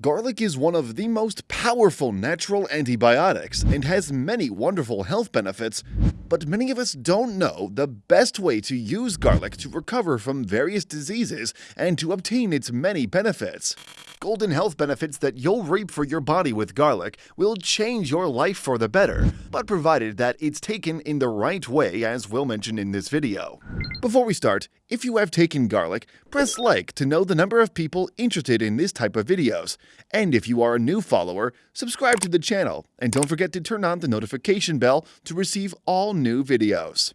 Garlic is one of the most powerful natural antibiotics and has many wonderful health benefits, but many of us don't know the best way to use garlic to recover from various diseases and to obtain its many benefits. Golden health benefits that you'll reap for your body with garlic will change your life for the better, but provided that it's taken in the right way as we'll mention in this video. Before we start, if you have taken garlic, press like to know the number of people interested in this type of videos. And if you are a new follower, subscribe to the channel and don't forget to turn on the notification bell to receive all new videos.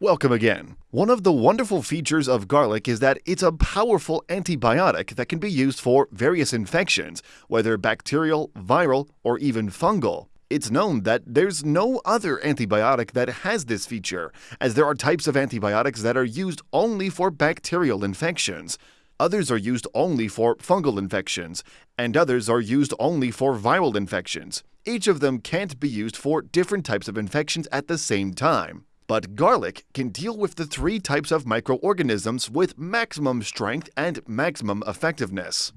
Welcome again. One of the wonderful features of garlic is that it's a powerful antibiotic that can be used for various infections, whether bacterial, viral, or even fungal. It's known that there's no other antibiotic that has this feature, as there are types of antibiotics that are used only for bacterial infections. Others are used only for fungal infections, and others are used only for viral infections. Each of them can't be used for different types of infections at the same time. But garlic can deal with the three types of microorganisms with maximum strength and maximum effectiveness.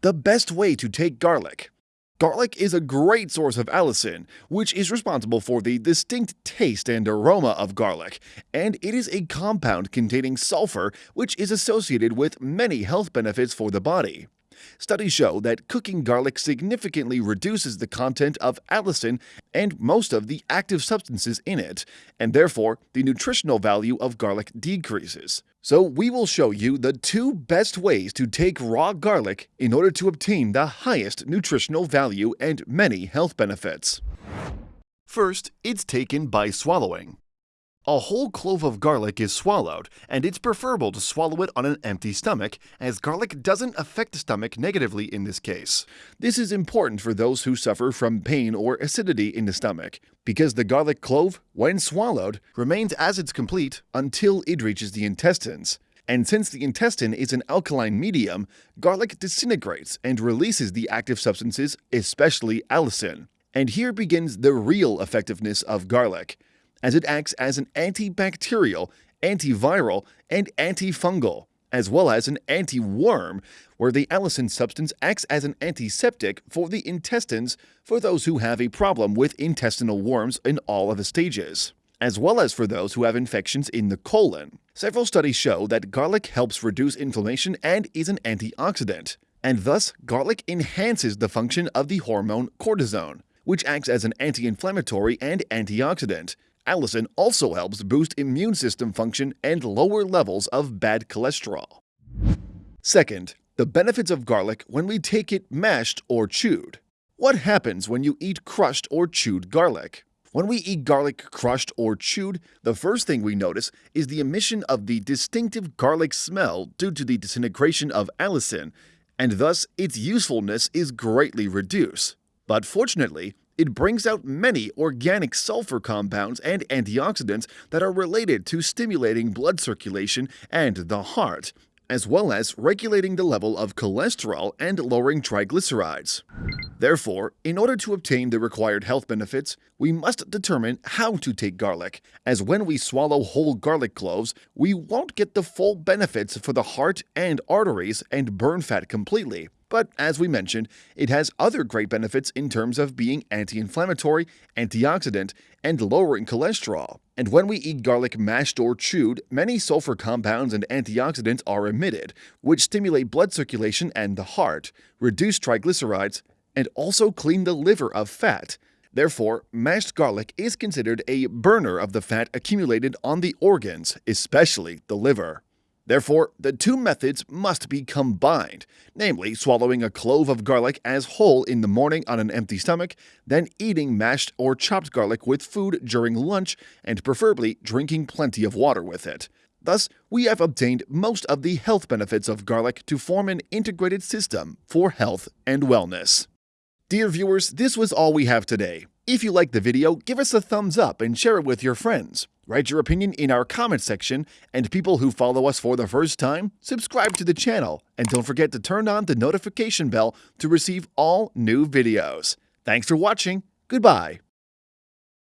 The best way to take garlic. Garlic is a great source of allicin, which is responsible for the distinct taste and aroma of garlic, and it is a compound containing sulfur which is associated with many health benefits for the body. Studies show that cooking garlic significantly reduces the content of allicin and most of the active substances in it, and therefore the nutritional value of garlic decreases. So we will show you the two best ways to take raw garlic in order to obtain the highest nutritional value and many health benefits. First, it's taken by swallowing. A whole clove of garlic is swallowed, and it's preferable to swallow it on an empty stomach, as garlic doesn't affect the stomach negatively in this case. This is important for those who suffer from pain or acidity in the stomach, because the garlic clove, when swallowed, remains as it's complete until it reaches the intestines. And since the intestine is an alkaline medium, garlic disintegrates and releases the active substances, especially allicin. And here begins the real effectiveness of garlic as it acts as an antibacterial, antiviral, and antifungal, as well as an anti-worm, where the allicin substance acts as an antiseptic for the intestines for those who have a problem with intestinal worms in all of the stages, as well as for those who have infections in the colon. Several studies show that garlic helps reduce inflammation and is an antioxidant, and thus garlic enhances the function of the hormone cortisone, which acts as an anti-inflammatory and antioxidant, Allicin also helps boost immune system function and lower levels of bad cholesterol. Second, the benefits of garlic when we take it mashed or chewed. What happens when you eat crushed or chewed garlic? When we eat garlic crushed or chewed, the first thing we notice is the emission of the distinctive garlic smell due to the disintegration of allicin, and thus its usefulness is greatly reduced. But fortunately, it brings out many organic sulfur compounds and antioxidants that are related to stimulating blood circulation and the heart, as well as regulating the level of cholesterol and lowering triglycerides. Therefore, in order to obtain the required health benefits, we must determine how to take garlic, as when we swallow whole garlic cloves, we won't get the full benefits for the heart and arteries and burn fat completely. But as we mentioned, it has other great benefits in terms of being anti inflammatory, antioxidant, and lowering cholesterol. And when we eat garlic mashed or chewed, many sulfur compounds and antioxidants are emitted, which stimulate blood circulation and the heart, reduce triglycerides, and also clean the liver of fat. Therefore, mashed garlic is considered a burner of the fat accumulated on the organs, especially the liver. Therefore, the two methods must be combined, namely swallowing a clove of garlic as whole in the morning on an empty stomach, then eating mashed or chopped garlic with food during lunch, and preferably drinking plenty of water with it. Thus, we have obtained most of the health benefits of garlic to form an integrated system for health and wellness. Dear viewers, this was all we have today. If you liked the video, give us a thumbs up and share it with your friends. Write your opinion in our comment section, and people who follow us for the first time, subscribe to the channel, and don't forget to turn on the notification bell to receive all new videos. Thanks for watching. Goodbye.